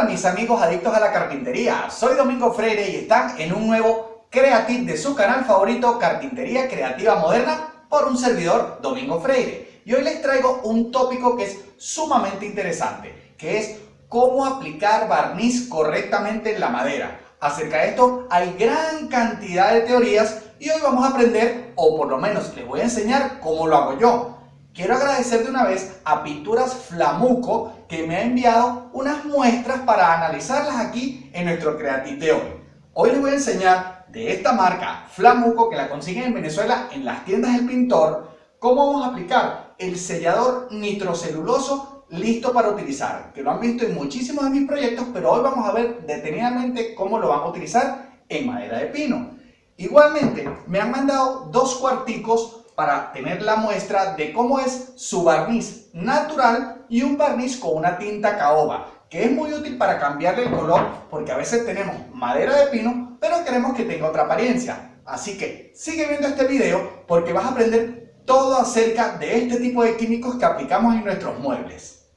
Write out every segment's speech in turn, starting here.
Hola mis amigos adictos a la carpintería, soy Domingo Freire y están en un nuevo Creative de su canal favorito Carpintería Creativa Moderna por un servidor Domingo Freire. Y hoy les traigo un tópico que es sumamente interesante, que es cómo aplicar barniz correctamente en la madera. Acerca de esto hay gran cantidad de teorías y hoy vamos a aprender, o por lo menos les voy a enseñar cómo lo hago yo. Quiero agradecer de una vez a Pinturas Flamuco que me ha enviado unas muestras para analizarlas aquí en nuestro Creative de hoy. Hoy les voy a enseñar de esta marca Flamuco que la consiguen en Venezuela en las tiendas del pintor cómo vamos a aplicar el sellador nitroceluloso listo para utilizar, que lo han visto en muchísimos de mis proyectos, pero hoy vamos a ver detenidamente cómo lo van a utilizar en madera de pino. Igualmente, me han mandado dos cuarticos para tener la muestra de cómo es su barniz natural y un barniz con una tinta caoba, que es muy útil para cambiarle el color porque a veces tenemos madera de pino, pero queremos que tenga otra apariencia. Así que sigue viendo este video porque vas a aprender todo acerca de este tipo de químicos que aplicamos en nuestros muebles.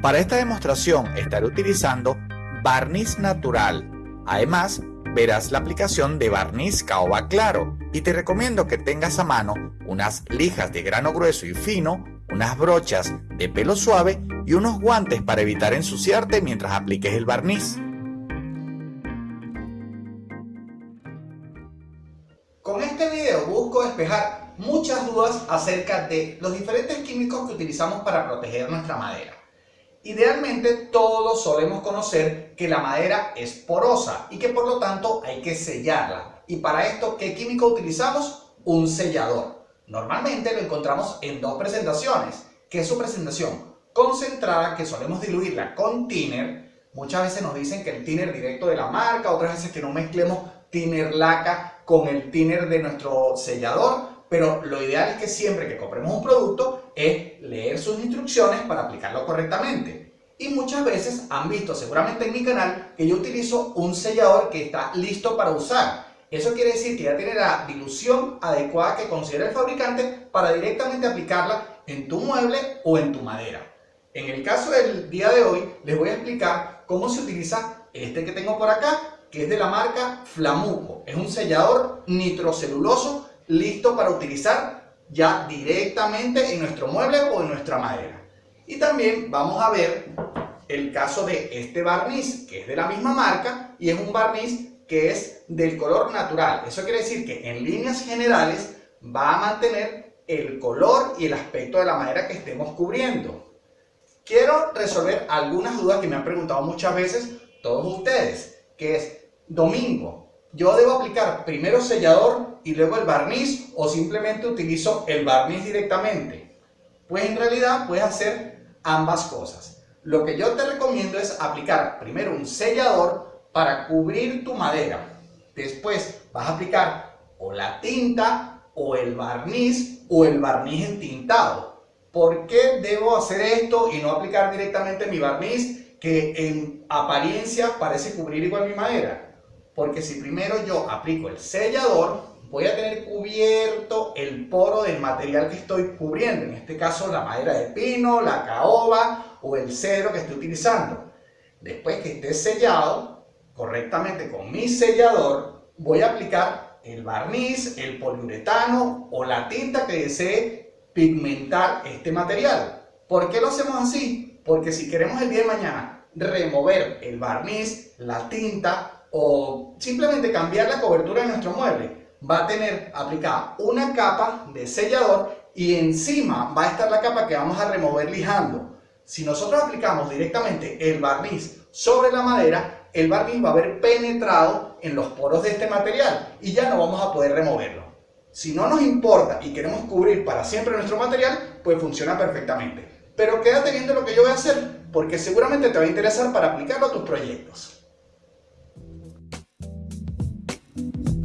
Para esta demostración estaré utilizando barniz natural. Además, verás la aplicación de barniz caoba claro y te recomiendo que tengas a mano unas lijas de grano grueso y fino, unas brochas de pelo suave y unos guantes para evitar ensuciarte mientras apliques el barniz. Con este video busco despejar muchas dudas acerca de los diferentes químicos que utilizamos para proteger nuestra madera. Idealmente todos solemos conocer que la madera es porosa y que por lo tanto hay que sellarla. Y para esto, ¿qué químico utilizamos? Un sellador. Normalmente lo encontramos en dos presentaciones, que es su presentación concentrada, que solemos diluirla con thinner. Muchas veces nos dicen que el thinner directo de la marca, otras veces que no mezclemos thinner laca con el thinner de nuestro sellador pero lo ideal es que siempre que compremos un producto es leer sus instrucciones para aplicarlo correctamente. Y muchas veces han visto seguramente en mi canal que yo utilizo un sellador que está listo para usar. Eso quiere decir que ya tiene la dilución adecuada que considera el fabricante para directamente aplicarla en tu mueble o en tu madera. En el caso del día de hoy les voy a explicar cómo se utiliza este que tengo por acá, que es de la marca Flamuco. Es un sellador nitroceluloso listo para utilizar ya directamente en nuestro mueble o en nuestra madera. Y también vamos a ver el caso de este barniz, que es de la misma marca y es un barniz que es del color natural. Eso quiere decir que en líneas generales va a mantener el color y el aspecto de la madera que estemos cubriendo. Quiero resolver algunas dudas que me han preguntado muchas veces todos ustedes, que es, Domingo, ¿yo debo aplicar primero sellador y luego el barniz o simplemente utilizo el barniz directamente? Pues en realidad puedes hacer ambas cosas. Lo que yo te recomiendo es aplicar primero un sellador para cubrir tu madera. Después vas a aplicar o la tinta o el barniz o el barniz entintado. ¿Por qué debo hacer esto y no aplicar directamente mi barniz que en apariencia parece cubrir igual mi madera? Porque si primero yo aplico el sellador, voy a tener cubierto el poro del material que estoy cubriendo, en este caso la madera de pino, la caoba o el cedro que estoy utilizando. Después que esté sellado correctamente con mi sellador, voy a aplicar el barniz, el poliuretano o la tinta que desee pigmentar este material. ¿Por qué lo hacemos así? Porque si queremos el día de mañana remover el barniz, la tinta o simplemente cambiar la cobertura de nuestro mueble, va a tener aplicada una capa de sellador y encima va a estar la capa que vamos a remover lijando. Si nosotros aplicamos directamente el barniz sobre la madera, el barniz va a haber penetrado en los poros de este material y ya no vamos a poder removerlo. Si no nos importa y queremos cubrir para siempre nuestro material, pues funciona perfectamente. Pero quédate viendo lo que yo voy a hacer, porque seguramente te va a interesar para aplicarlo a tus proyectos.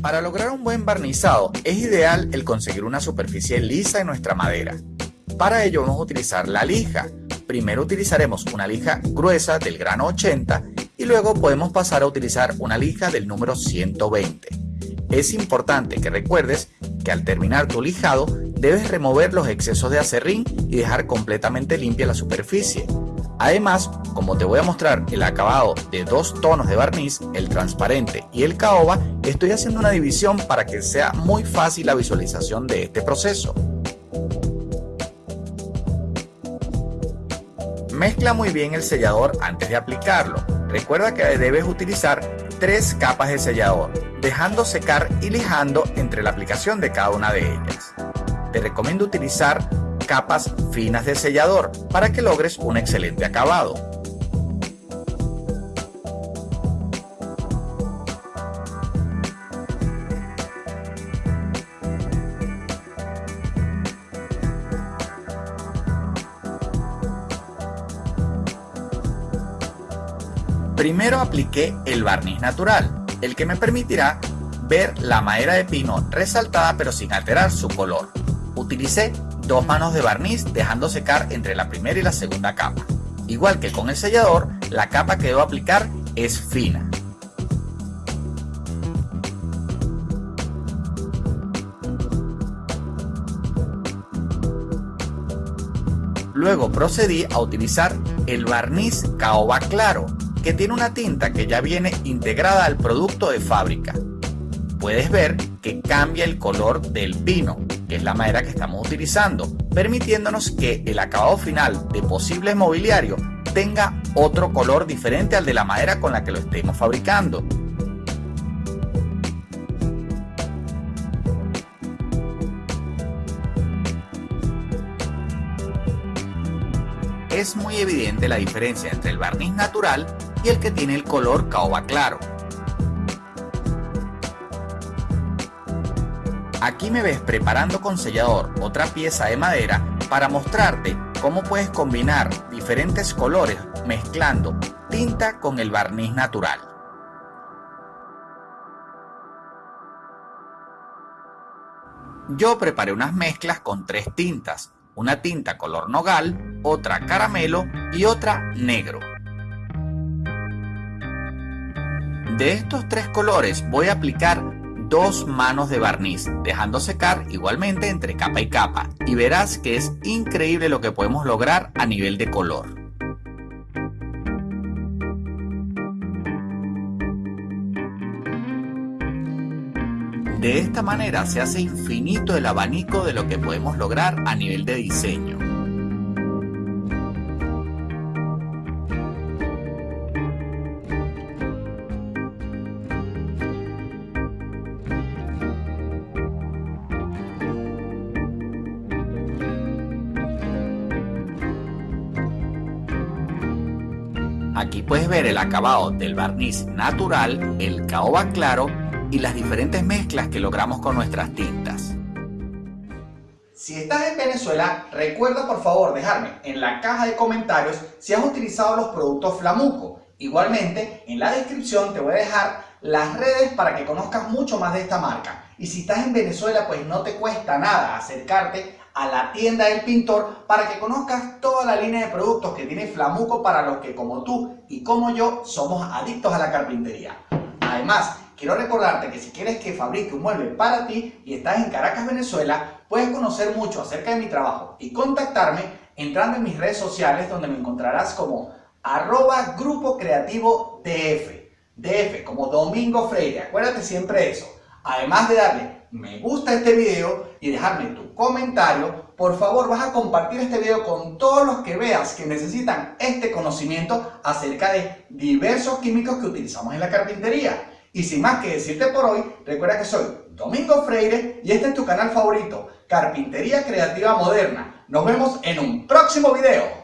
Para lograr un buen barnizado es ideal el conseguir una superficie lisa en nuestra madera. Para ello vamos a utilizar la lija. Primero utilizaremos una lija gruesa del grano 80 y luego podemos pasar a utilizar una lija del número 120. Es importante que recuerdes que al terminar tu lijado debes remover los excesos de acerrín y dejar completamente limpia la superficie. Además, como te voy a mostrar el acabado de dos tonos de barniz, el transparente y el caoba, estoy haciendo una división para que sea muy fácil la visualización de este proceso. Mezcla muy bien el sellador antes de aplicarlo. Recuerda que debes utilizar tres capas de sellador, dejando secar y lijando entre la aplicación de cada una de ellas. Te recomiendo utilizar capas finas de sellador para que logres un excelente acabado. Primero apliqué el barniz natural, el que me permitirá ver la madera de pino resaltada pero sin alterar su color. Utilicé dos manos de barniz dejando secar entre la primera y la segunda capa. Igual que con el sellador, la capa que debo aplicar es fina. Luego procedí a utilizar el barniz caoba claro, que tiene una tinta que ya viene integrada al producto de fábrica. Puedes ver que cambia el color del pino, es la madera que estamos utilizando, permitiéndonos que el acabado final de posible mobiliario tenga otro color diferente al de la madera con la que lo estemos fabricando. Es muy evidente la diferencia entre el barniz natural y el que tiene el color caoba claro. Aquí me ves preparando con sellador otra pieza de madera para mostrarte cómo puedes combinar diferentes colores mezclando tinta con el barniz natural. Yo preparé unas mezclas con tres tintas, una tinta color nogal, otra caramelo y otra negro. De estos tres colores voy a aplicar dos manos de barniz, dejando secar igualmente entre capa y capa y verás que es increíble lo que podemos lograr a nivel de color. De esta manera se hace infinito el abanico de lo que podemos lograr a nivel de diseño. Aquí puedes ver el acabado del barniz natural, el caoba claro y las diferentes mezclas que logramos con nuestras tintas. Si estás en Venezuela, recuerda por favor dejarme en la caja de comentarios si has utilizado los productos Flamuco. Igualmente, en la descripción te voy a dejar las redes para que conozcas mucho más de esta marca. Y si estás en Venezuela, pues no te cuesta nada acercarte a la tienda del pintor para que conozcas toda la línea de productos que tiene Flamuco para los que como tú y como yo somos adictos a la carpintería. Además, quiero recordarte que si quieres que fabrique un mueble para ti y estás en Caracas, Venezuela, puedes conocer mucho acerca de mi trabajo y contactarme entrando en mis redes sociales donde me encontrarás como arroba grupo creativo DF. DF como Domingo Freire, acuérdate siempre eso. Además de darle me gusta este video y dejarme tu comentario, por favor vas a compartir este video con todos los que veas que necesitan este conocimiento acerca de diversos químicos que utilizamos en la carpintería. Y sin más que decirte por hoy, recuerda que soy Domingo Freire y este es tu canal favorito, Carpintería Creativa Moderna. Nos vemos en un próximo video.